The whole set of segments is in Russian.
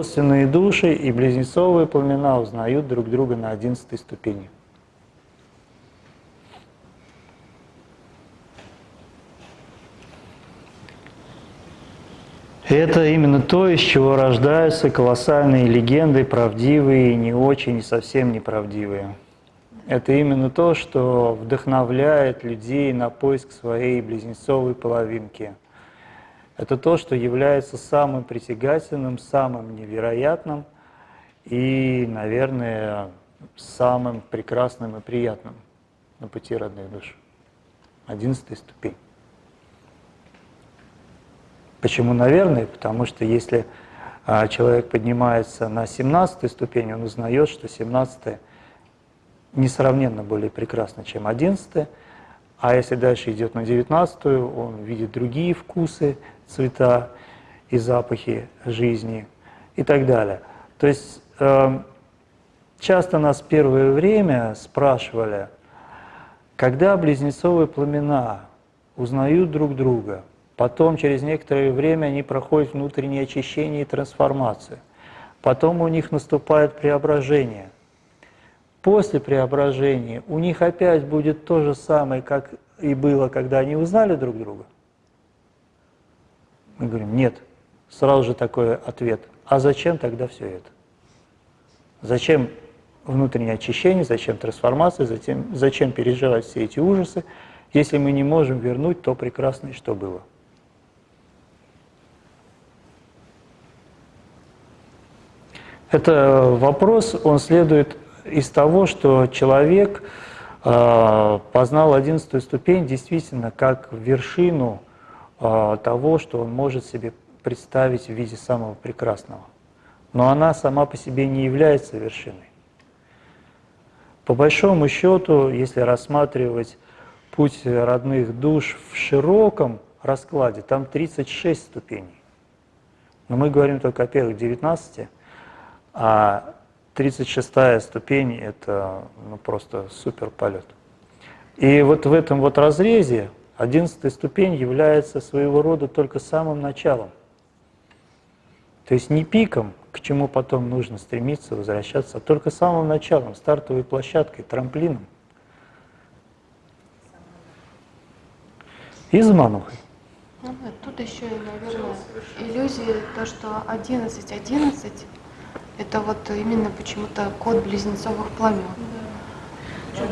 Родственные души и близнецовые пламена узнают друг друга на одиннадцатой ступени. Это именно то, из чего рождаются колоссальные легенды, правдивые, не очень и совсем неправдивые. Это именно то, что вдохновляет людей на поиск своей близнецовой половинки. Это то, что является самым притягательным, самым невероятным и, наверное, самым прекрасным и приятным на пути родных душ. Одиннадцатая ступень. Почему, наверное? Потому что если а, человек поднимается на 17 ступень, он узнает, что 17 несравненно более прекрасно, чем 11 а если дальше идет на 19 он видит другие вкусы, цвета и запахи жизни и так далее. То есть э, часто нас первое время спрашивали, когда близнецовые пламена узнают друг друга – Потом, через некоторое время, они проходят внутреннее очищение и трансформацию. Потом у них наступает преображение. После преображения у них опять будет то же самое, как и было, когда они узнали друг друга. Мы говорим, нет. Сразу же такой ответ. А зачем тогда все это? Зачем внутреннее очищение, зачем трансформация, зачем, зачем переживать все эти ужасы, если мы не можем вернуть то прекрасное, что было? Это вопрос, он следует из того, что человек э, познал одиннадцатую ступень действительно как вершину того, что он может себе представить в виде самого прекрасного. Но она сама по себе не является вершиной. По большому счету, если рассматривать путь родных душ в широком раскладе, там 36 ступеней. Но мы говорим только о первых 19, а 36 ступень – это ну, просто супер полет. И вот в этом вот разрезе 11 ступень является своего рода только самым началом. То есть не пиком, к чему потом нужно стремиться, возвращаться, а только самым началом, стартовой площадкой, трамплином. И заманухой. Ну, тут еще, наверное, иллюзия, то, что 11, 11 это вот именно почему-то код близнецовых пламен.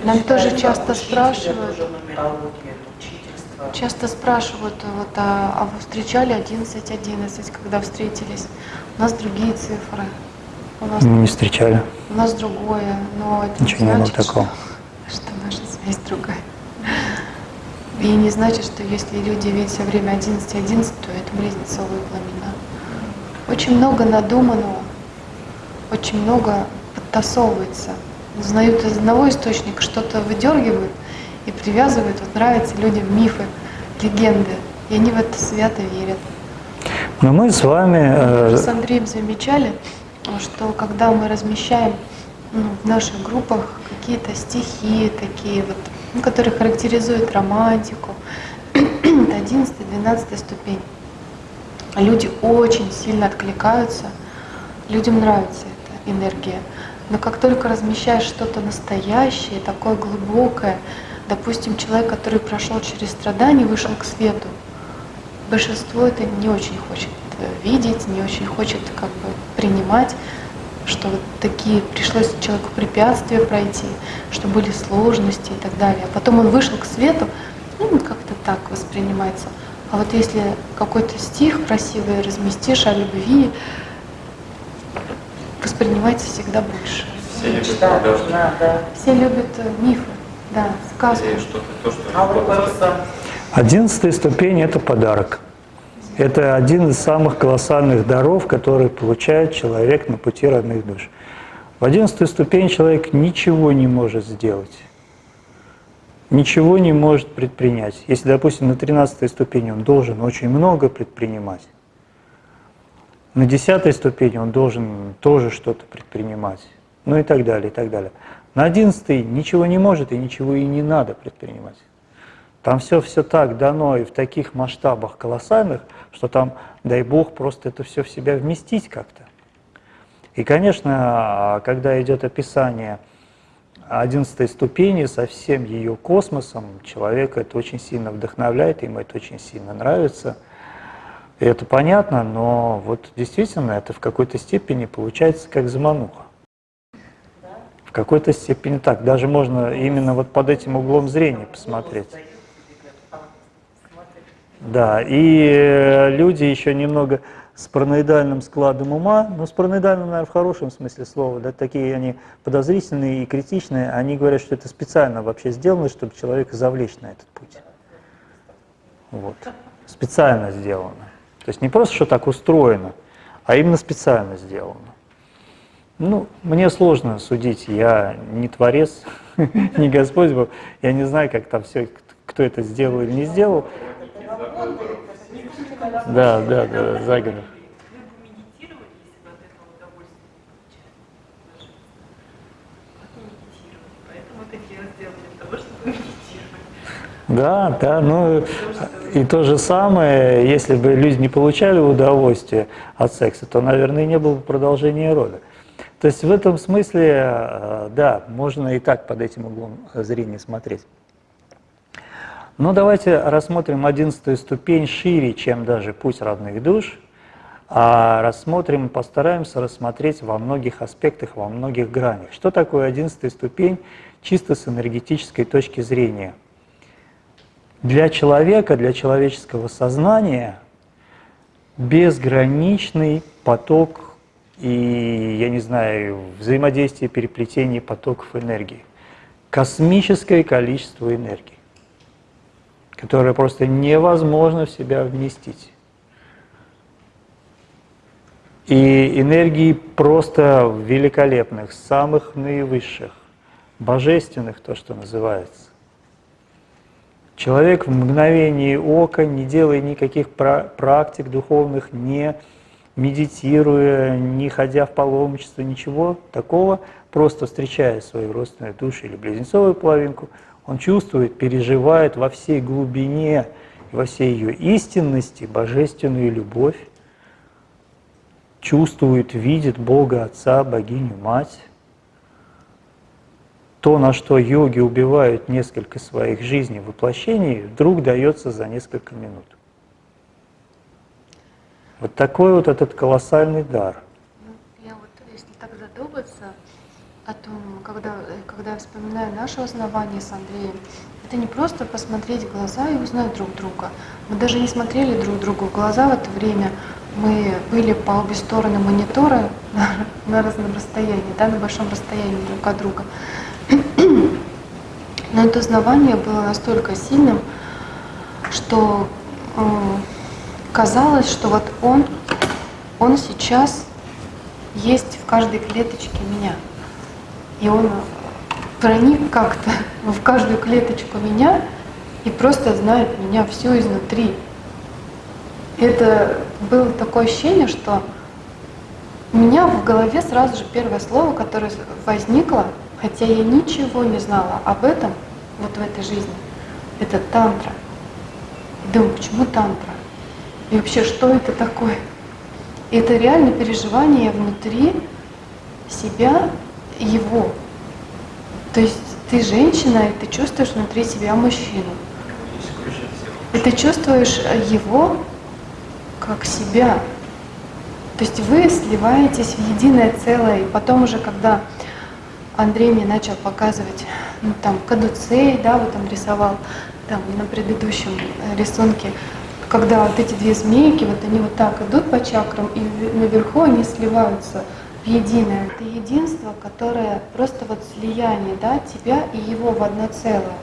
Нам тоже часто спрашивают, часто спрашивают, вот, а, а вы встречали 11, 11, когда встретились? У нас другие цифры. У нас, не встречали. У нас другое, но это Ничего не значит, такого. Что, что наша связь другая. И не значит, что если люди видят все время 11, 11, то это близнецовые пламена. Очень много надуманного очень много подтасовывается. Узнают из одного источника, что-то выдергивают и привязывают. Вот нравятся людям мифы, легенды, и они в это свято верят. Но мы с вами... Мы с Андреем замечали, что когда мы размещаем ну, в наших группах какие-то стихи такие вот, ну, которые характеризуют романтику, это 11-12 ступень. Люди очень сильно откликаются, людям нравится энергия. Но как только размещаешь что-то настоящее, такое глубокое, допустим, человек, который прошел через страдания, вышел к свету, большинство это не очень хочет видеть, не очень хочет как бы принимать, что вот такие пришлось человеку препятствия пройти, что были сложности и так далее. А потом он вышел к свету, ну, как-то так воспринимается. А вот если какой-то стих красивый разместишь о любви, воспринимается всегда больше. Все любят да, да, да. Все любят э, мифы, да, сказку. Что-то, то, что а Одиннадцатая ступень – это подарок. Это один из самых колоссальных даров, которые получает человек на пути родных душ. В одиннадцатую ступень человек ничего не может сделать, ничего не может предпринять. Если, допустим, на тринадцатой ступени он должен очень много предпринимать, на десятой ступени он должен тоже что-то предпринимать, ну и так далее, и так далее. На одиннадцатой ничего не может и ничего и не надо предпринимать. Там все все так дано и в таких масштабах колоссальных, что там, дай Бог, просто это все в себя вместить как-то. И, конечно, когда идет описание одиннадцатой ступени со всем ее космосом, человека это очень сильно вдохновляет, ему это очень сильно нравится. И это понятно, но вот действительно это в какой-то степени получается как замануха. В какой-то степени так. Даже можно именно вот под этим углом зрения посмотреть. Да, и э, люди еще немного с параноидальным складом ума, ну с параноидальным, наверное, в хорошем смысле слова, да, такие они подозрительные и критичные, они говорят, что это специально вообще сделано, чтобы человека завлечь на этот путь. Вот. Специально сделано. То есть не просто, что так устроено, а именно специально сделано. Ну, мне сложно судить, я не творец, не Господь Бог, я не знаю, как там все, кто это сделал или не сделал, да, да, да, заговор. Да, да, ну и то же самое, если бы люди не получали удовольствие от секса, то, наверное, не было бы продолжения рода. То есть в этом смысле, э, да, можно и так под этим углом зрения смотреть. Но давайте рассмотрим одиннадцатую ступень шире, чем даже путь родных душ, а рассмотрим, постараемся рассмотреть во многих аспектах, во многих гранях. Что такое одиннадцатая ступень чисто с энергетической точки зрения? Для человека, для человеческого сознания безграничный поток и, я не знаю, взаимодействие, переплетение потоков энергии. Космическое количество энергии которое просто невозможно в себя вместить. И энергии просто великолепных, самых наивысших, божественных, то, что называется. Человек в мгновение ока, не делая никаких практик духовных, не медитируя, не ходя в паломничество, ничего такого, просто встречая свою родственную душу или близнецовую половинку – он чувствует, переживает во всей глубине, во всей ее истинности божественную любовь, чувствует, видит Бога Отца, Богиню Мать. То, на что йоги убивают несколько своих жизней воплощений, вдруг дается за несколько минут. Вот такой вот этот колоссальный дар. Ну, я вот, если так задуматься, о том, когда, когда я вспоминаю наше основание с Андреем, это не просто посмотреть в глаза и узнать друг друга. Мы даже не смотрели друг другу в глаза в это время. Мы были по обе стороны монитора на, на разном расстоянии, да, на большом расстоянии друг от друга. Но это узнавание было настолько сильным, что э, казалось, что вот он, он сейчас есть в каждой клеточке меня. И он проник как-то в каждую клеточку меня и просто знает меня всю изнутри. Это было такое ощущение, что у меня в голове сразу же первое слово, которое возникло, хотя я ничего не знала об этом вот в этой жизни, это тантра. И думаю, почему тантра? И вообще, что это такое? Это реально переживание внутри себя его. То есть ты женщина, и ты чувствуешь внутри себя мужчину. И ты чувствуешь его как себя. То есть вы сливаетесь в единое целое. И потом уже, когда Андрей мне начал показывать, ну там, кадуцей, да, вот он рисовал там на предыдущем э, рисунке, когда вот эти две змейки, вот они вот так идут по чакрам, и наверху они сливаются единое. Это единство, которое просто вот слияние, да, тебя и его в одно целое.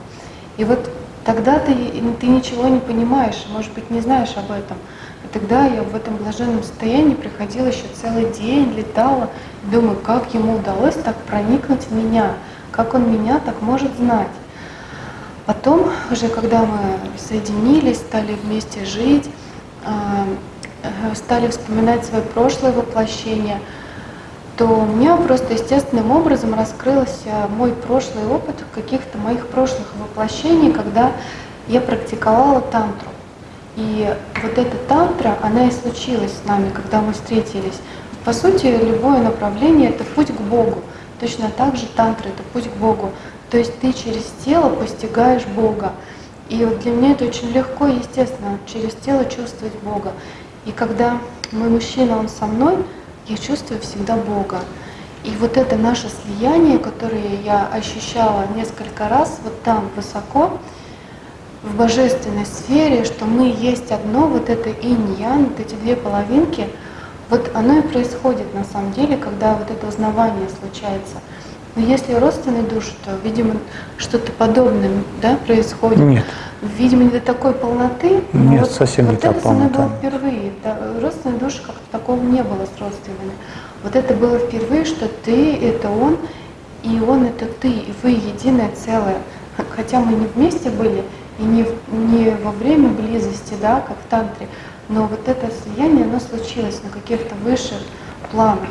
И вот тогда ты, ты ничего не понимаешь, может быть, не знаешь об этом. И тогда я в этом блаженном состоянии приходила еще целый день, летала, думаю, как ему удалось так проникнуть в меня, как он меня так может знать. Потом, уже когда мы соединились, стали вместе жить, а, э, стали вспоминать свое прошлое воплощение – то у меня просто естественным образом раскрылся мой прошлый опыт каких-то моих прошлых воплощений, когда я практиковала тантру. И вот эта тантра, она и случилась с нами, когда мы встретились. По сути, любое направление – это путь к Богу. Точно так же тантра – это путь к Богу. То есть ты через тело постигаешь Бога. И вот для меня это очень легко и естественно, через тело чувствовать Бога. И когда мой мужчина, он со мной, я чувствую всегда Бога. И вот это наше слияние, которое я ощущала несколько раз вот там высоко, в божественной сфере, что мы есть одно, вот это инь-ян, вот эти две половинки, вот оно и происходит на самом деле, когда вот это узнавание случается. Но если родственные души, то, видимо, что-то подобное да, происходит. Нет. Видимо, не до такой полноты. Но Нет, вот, совсем вот не та это со мной было впервые. Да, родственные души как-то такого не было с родственными. Вот это было впервые, что ты — это он, и он — это ты, и вы единое целое. Хотя мы не вместе были, и не, не во время близости, да, как в тантре, но вот это слияние, оно случилось на каких-то высших планах.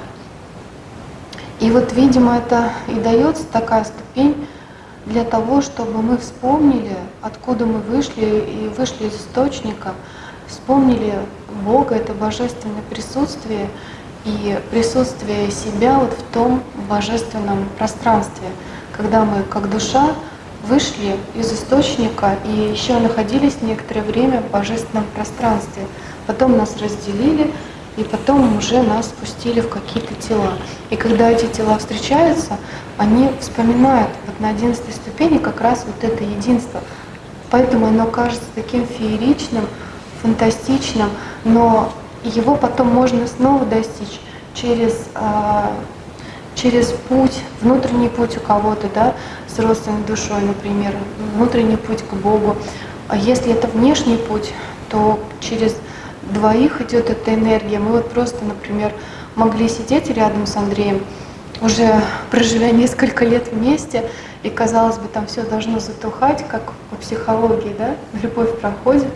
И вот, видимо, это и дается такая ступень для того, чтобы мы вспомнили, откуда мы вышли, и вышли из источника, вспомнили Бога, это божественное присутствие, и присутствие себя вот в том божественном пространстве, когда мы как душа вышли из источника и еще находились некоторое время в божественном пространстве. Потом нас разделили, и потом уже нас спустили в какие-то тела. И когда эти тела встречаются, они вспоминают вот на одиннадцатой ступени как раз вот это единство. Поэтому оно кажется таким фееричным, фантастичным, но его потом можно снова достичь через, а, через путь, внутренний путь у кого-то, да, с родственной душой, например, внутренний путь к Богу. А если это внешний путь, то через двоих идет эта энергия. Мы вот просто, например, могли сидеть рядом с Андреем, уже проживя несколько лет вместе, и казалось бы, там все должно затухать, как по психологии, да, любовь проходит,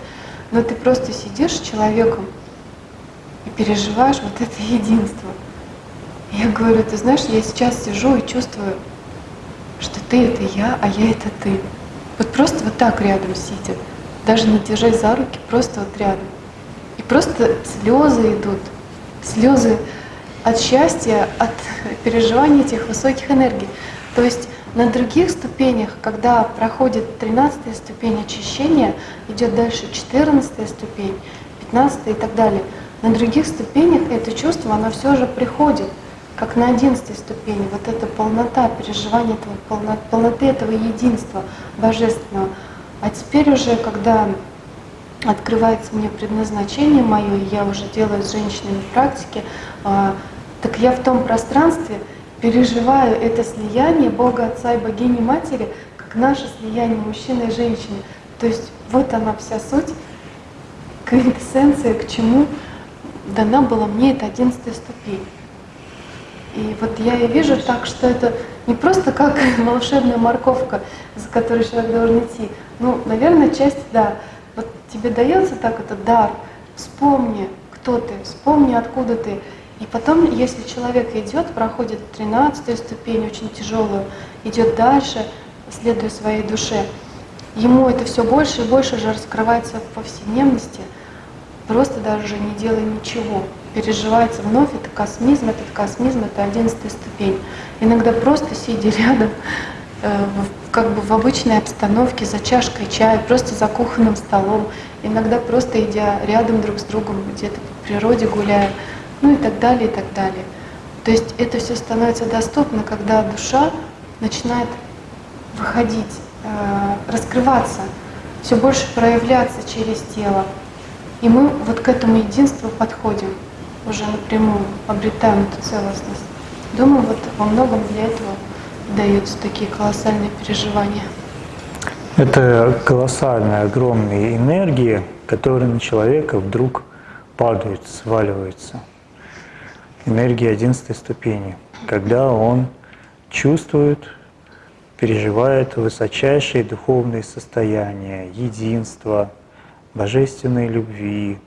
но ты просто сидишь с человеком и переживаешь вот это единство. Я говорю, ты знаешь, я сейчас сижу и чувствую, что ты это я, а я это ты. Вот просто вот так рядом сидя, даже не держась за руки, просто вот рядом. Просто слезы идут, слезы от счастья, от переживания этих высоких энергий. То есть на других ступенях, когда проходит 13 ступень очищения, идет дальше 14 ступень, 15 и так далее, на других ступенях это чувство, оно все же приходит, как на 11 ступени, вот эта полнота, переживание этого, полно- полноты этого единства божественного. А теперь уже, когда открывается мне предназначение мое, и я уже делаю с женщинами практики, а, так я в том пространстве переживаю это слияние Бога Отца и Богини Матери, как наше слияние мужчины и женщины. То есть вот она вся суть, квинтэссенция, к чему дана была мне эта одиннадцатая ступень. И вот я и вижу так, что это не просто как волшебная морковка, за которой человек должен идти. Ну, наверное, часть, да. Тебе дается так этот дар, вспомни, кто ты, вспомни, откуда ты. И потом, если человек идет, проходит 13 ступень, очень тяжелую, идет дальше, следуя своей душе, ему это все больше и больше же раскрывается в повседневности, просто даже не делая ничего. Переживается вновь, это космизм, этот космизм, это одиннадцатая ступень. Иногда просто сидя рядом, э, в- как бы в обычной обстановке, за чашкой чая, просто за кухонным столом, иногда просто идя рядом друг с другом, где-то по природе гуляя, ну и так далее, и так далее. То есть это все становится доступно, когда душа начинает выходить, э, раскрываться, все больше проявляться через тело. И мы вот к этому единству подходим, уже напрямую обретаем эту целостность. Думаю, вот во многом для этого даются такие колоссальные переживания. Это колоссальные, огромные энергии, которые на человека вдруг падают, сваливаются. Энергия одиннадцатой ступени, когда он чувствует, переживает высочайшие духовные состояния, единства, божественной любви,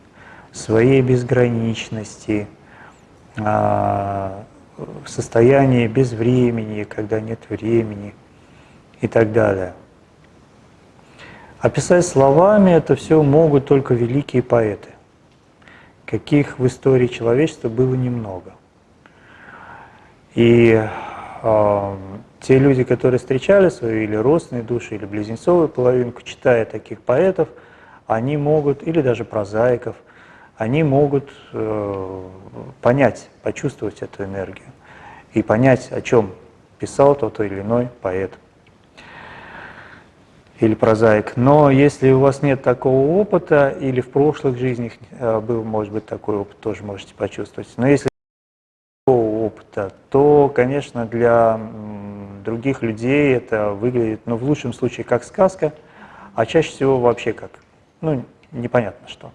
своей безграничности, а, в состоянии без времени, когда нет времени и так далее. Описать словами это все могут только великие поэты, каких в истории человечества было немного. И э, те люди, которые встречали свою или родственные души, или близнецовую половинку, читая таких поэтов, они могут, или даже прозаиков, они могут э, понять, почувствовать эту энергию и понять, о чем писал тот или иной поэт или прозаик. Но если у вас нет такого опыта, или в прошлых жизнях э, был, может быть, такой опыт, тоже можете почувствовать. Но если такого опыта, то, конечно, для других людей это выглядит, ну, в лучшем случае, как сказка, а чаще всего вообще как, ну, непонятно что.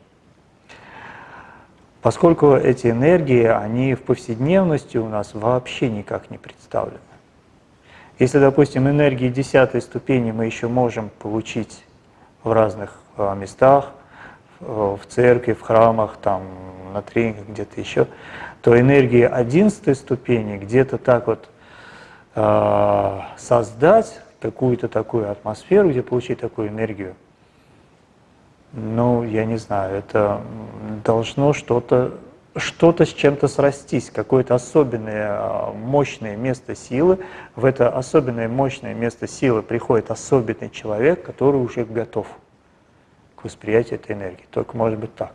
Поскольку эти энергии, они в повседневности у нас вообще никак не представлены. Если, допустим, энергии десятой ступени мы еще можем получить в разных а, местах, в церкви, в храмах, там, на тренингах, где-то еще, то энергии одиннадцатой ступени где-то так вот э, создать какую-то такую атмосферу, где получить такую энергию, ну, я не знаю, это должно что-то что-то с чем-то срастись, какое-то особенное а, мощное место силы. В это особенное мощное место силы приходит особенный человек, который уже готов к восприятию этой энергии. Только может быть так.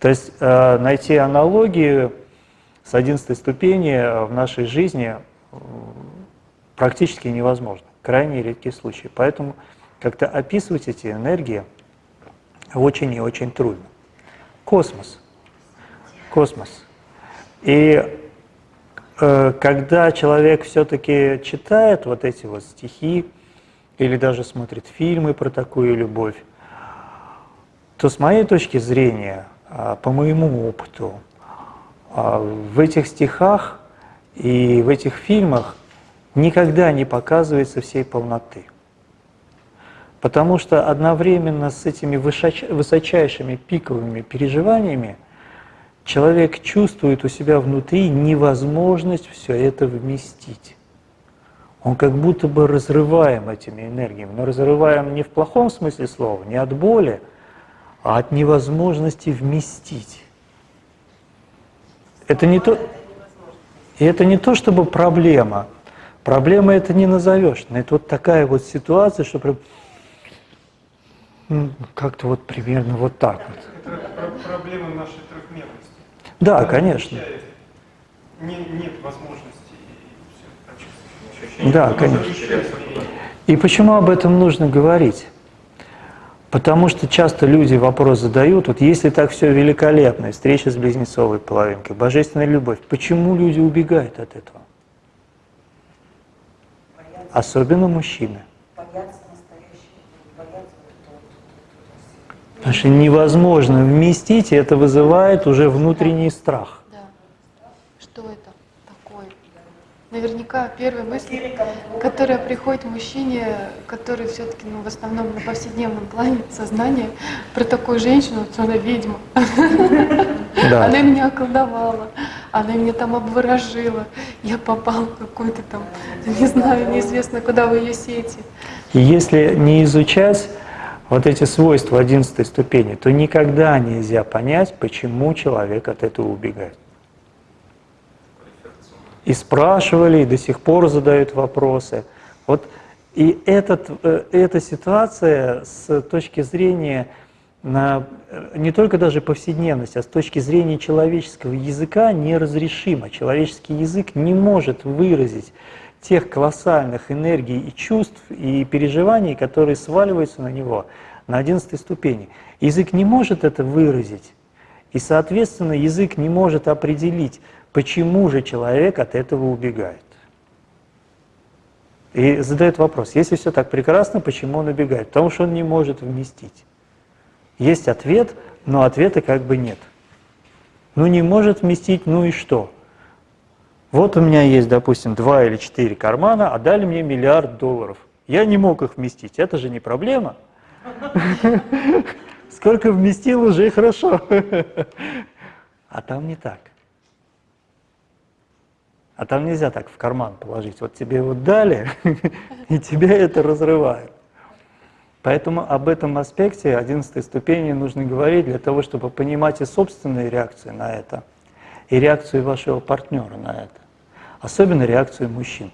То есть э, найти аналогии с 11 ступени в нашей жизни практически невозможно. Крайне редкие случаи. Поэтому как-то описывать эти энергии очень и очень трудно. Космос космос. И э, когда человек все-таки читает вот эти вот стихи, или даже смотрит фильмы про такую любовь, то с моей точки зрения, э, по моему опыту, э, в этих стихах и в этих фильмах никогда не показывается всей полноты. Потому что одновременно с этими высочайшими пиковыми переживаниями человек чувствует у себя внутри невозможность все это вместить. Он как будто бы разрываем этими энергиями, но разрываем не в плохом смысле слова, не от боли, а от невозможности вместить. Это не то, и это не то, чтобы проблема. Проблема это не назовешь. Но это вот такая вот ситуация, что как-то вот примерно вот так вот. Это проблема нашей да, Когда конечно. Не, нет возможности Да, конечно. И почему об этом нужно говорить? Потому что часто люди вопрос задают, вот если так все великолепно, встреча с близнецовой половинкой, божественная любовь, почему люди убегают от этого? Боятся. Особенно мужчины. Боятся Потому что невозможно вместить, и это вызывает уже внутренний страх. Да. Что это такое? Наверняка первая мысль, которая приходит мужчине, который все-таки ну, в основном на повседневном плане сознания, про такую женщину, что она ведьма. Да. Она меня околдовала, она меня там обворожила, я попал в какой-то там, не знаю, неизвестно куда в ее сети. Если не изучать вот эти свойства 11 ступени, то никогда нельзя понять, почему человек от этого убегает. И спрашивали, и до сих пор задают вопросы. Вот и этот, э, эта ситуация с точки зрения на, э, не только даже повседневности, а с точки зрения человеческого языка неразрешима. Человеческий язык не может выразить тех колоссальных энергий и чувств и переживаний, которые сваливаются на него на одиннадцатой ступени. Язык не может это выразить, и, соответственно, язык не может определить, почему же человек от этого убегает. И задает вопрос, если все так прекрасно, почему он убегает? Потому что он не может вместить. Есть ответ, но ответа как бы нет. Ну не может вместить, ну и что? Вот у меня есть, допустим, два или четыре кармана, а дали мне миллиард долларов. Я не мог их вместить, это же не проблема. Сколько вместил, уже хорошо. А там не так. А там нельзя так в карман положить. Вот тебе вот дали, и тебя это разрывает. Поэтому об этом аспекте 11 ступени нужно говорить для того, чтобы понимать и собственные реакции на это, и реакцию вашего партнера на это. Особенно реакцию мужчин.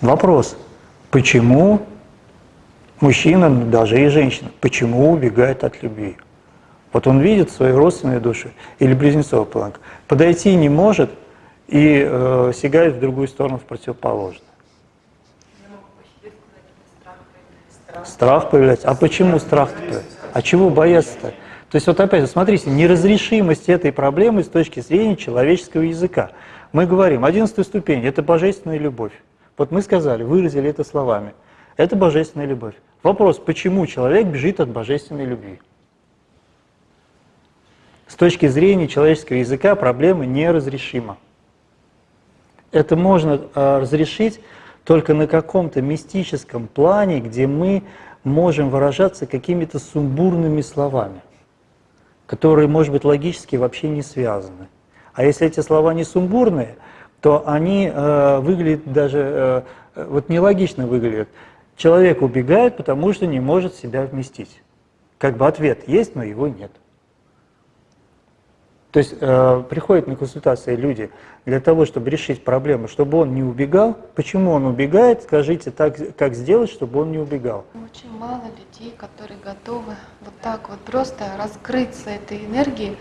Вопрос, почему мужчина, даже и женщина, почему убегает от любви? Вот он видит свою родственную душу или близнецовую планку, подойти не может и э, сигает в другую сторону, в противоположную. Страх появляется. А почему страх появляется? А чего бояться-то? То есть вот опять, смотрите, неразрешимость этой проблемы с точки зрения человеческого языка. Мы говорим, одиннадцатая ступень – это божественная любовь. Вот мы сказали, выразили это словами. Это божественная любовь. Вопрос, почему человек бежит от божественной любви? С точки зрения человеческого языка проблема неразрешима. Это можно а, разрешить только на каком-то мистическом плане, где мы можем выражаться какими-то сумбурными словами, которые, может быть, логически вообще не связаны. А если эти слова не сумбурные, то они э, выглядят даже, э, вот нелогично выглядят. Человек убегает, потому что не может себя вместить. Как бы ответ есть, но его нет. То есть э, приходят на консультации люди для того, чтобы решить проблему, чтобы он не убегал. Почему он убегает? Скажите, так, как сделать, чтобы он не убегал? Очень мало людей, которые готовы вот так вот просто раскрыться этой энергией,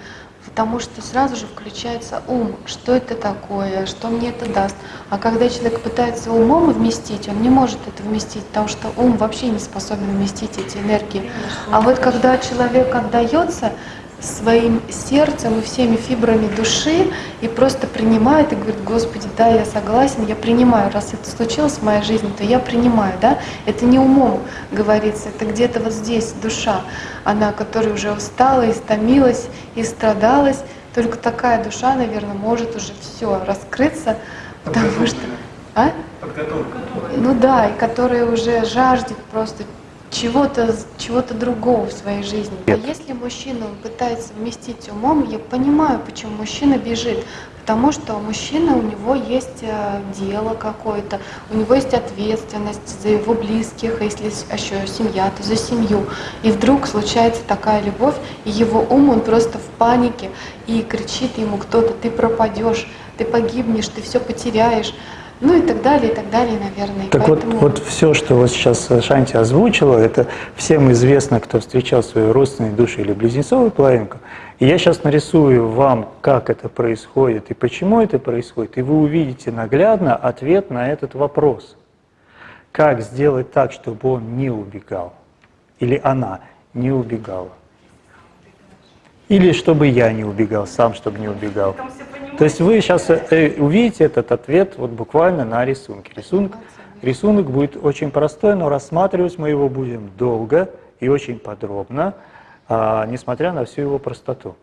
потому что сразу же включается ум, что это такое, что мне это даст. А когда человек пытается умом вместить, он не может это вместить, потому что ум вообще не способен вместить эти энергии. А вот когда человек отдается, своим сердцем и всеми фибрами души и просто принимает и говорит, Господи, да, я согласен, я принимаю. Раз это случилось в моей жизни, то я принимаю, да. Это не умом говорится, это где-то вот здесь душа, она, которая уже устала, истомилась, и страдалась. Только такая душа, наверное, может уже все раскрыться, потому что... А? Подготовка. Ну да, и которая уже жаждет просто чего-то чего другого в своей жизни. А если мужчина пытается вместить умом, я понимаю, почему мужчина бежит. Потому что мужчина, у него есть э, дело какое-то, у него есть ответственность за его близких, а если еще семья, то за семью. И вдруг случается такая любовь, и его ум, он просто в панике, и кричит ему кто-то, ты пропадешь, ты погибнешь, ты все потеряешь. Ну и так далее, и так далее, наверное. Так Поэтому... вот, вот все, что вот сейчас Шанти озвучила, это всем известно, кто встречал свою родственную душу или близнецовую половинку. И я сейчас нарисую вам, как это происходит и почему это происходит, и вы увидите наглядно ответ на этот вопрос. Как сделать так, чтобы он не убегал, или она не убегала. Или чтобы я не убегал, сам, чтобы не убегал. То есть вы сейчас э, увидите этот ответ вот буквально на рисунке. Рисунок, рисунок будет очень простой, но рассматривать мы его будем долго и очень подробно, а, несмотря на всю его простоту.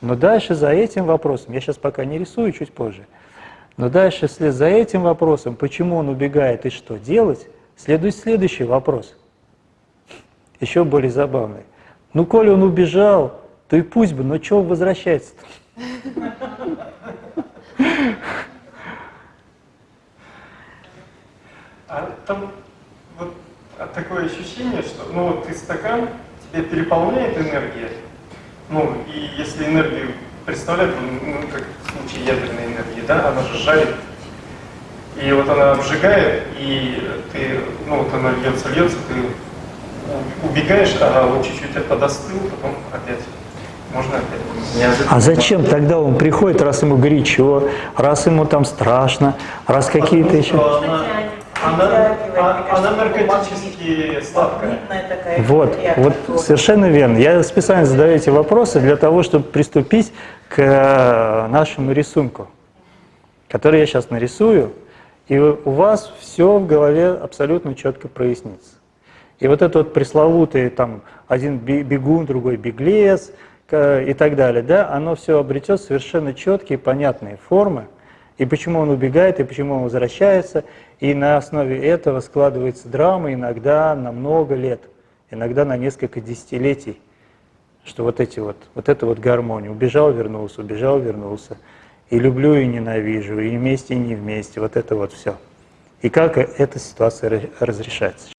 Но дальше за этим вопросом, я сейчас пока не рисую, чуть позже, но дальше вслед за этим вопросом, почему он убегает и что делать, следует следующий вопрос, еще более забавный. Ну, коли он убежал, то и пусть бы, но чего возвращается-то? А там вот такое ощущение, что ну вот ты стакан, тебя переполняет энергия, ну и если энергию представлять, ну, ну как в случае ядерной энергии, да, она же жарит, и вот она обжигает, и ты, ну вот она льется, льется, ты убегаешь, ага, вот чуть-чуть это подостыл, потом опять? А зачем тогда он приходит, раз ему горячо, раз ему там страшно, раз какие-то еще... Она, она наркотически сладкая. Вот, вот совершенно верно. Я специально задаю эти вопросы для того, чтобы приступить к э, нашему рисунку, который я сейчас нарисую, и у вас все в голове абсолютно четко прояснится. И вот это вот пресловутый там один бегун, другой беглец, и так далее, да, оно все обретет совершенно четкие, понятные формы, и почему он убегает, и почему он возвращается, и на основе этого складывается драма иногда на много лет, иногда на несколько десятилетий, что вот эти вот, вот эта вот гармония, убежал, вернулся, убежал, вернулся, и люблю, и ненавижу, и вместе, и не вместе, вот это вот все. И как эта ситуация разрешается.